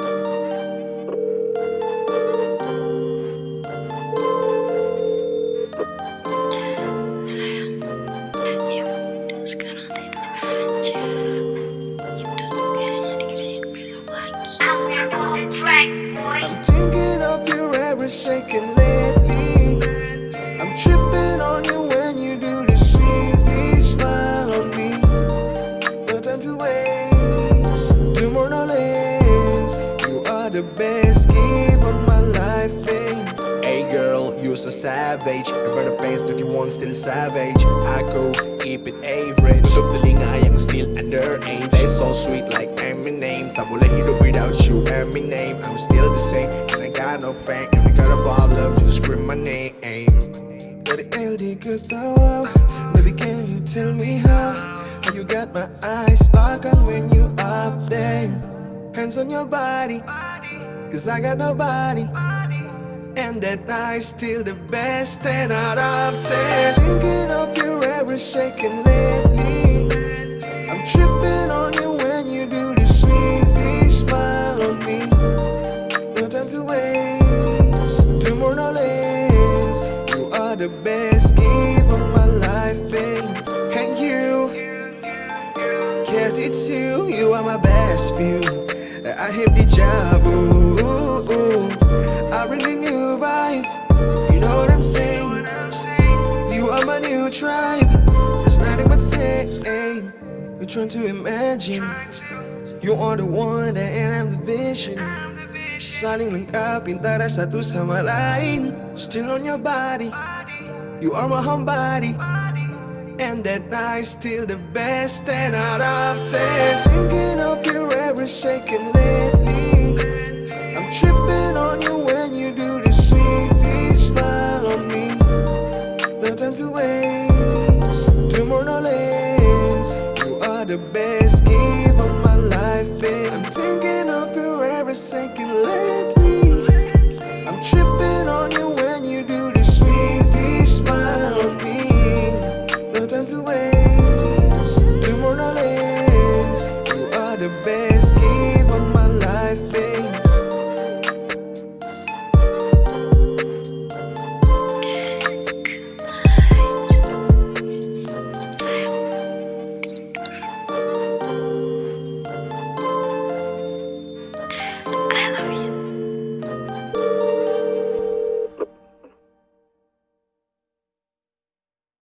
I'm thinking of you every second lately. The best gift of my life. eh. Hey girl, you're so savage. I burn the pace, 21 still savage. I go keep it average. Look the ling, I am still underage. They so sweet like Eminem. Tabula hero without you, Eminem. I'm still the same, and I got no fame. If you got a problem, just scream my name. But the LD good. Baby, can you tell me how? How you got my eyes on when you up there? Hands on your body, cause I got nobody. And that night's still the best. 10 out of 10 Thinking of you every second lately. I'm tripping on you when you do the sweet smile on me. No time to waste, do more no less You are the best gift of my life. And, and you Cause it's you, you are my best view. I have the job, ooh, I really new vibe You know what I'm saying? You are my new tribe. There's nothing but saying. You're trying to imagine. You are the one that and I'm the vision. Saling lengkapin tara satu sama lain Still on your body. You are my homebody and that night's still the best 10 out of 10 Thinking of you every second lately best gift of my life and I'm thinking of you every second lately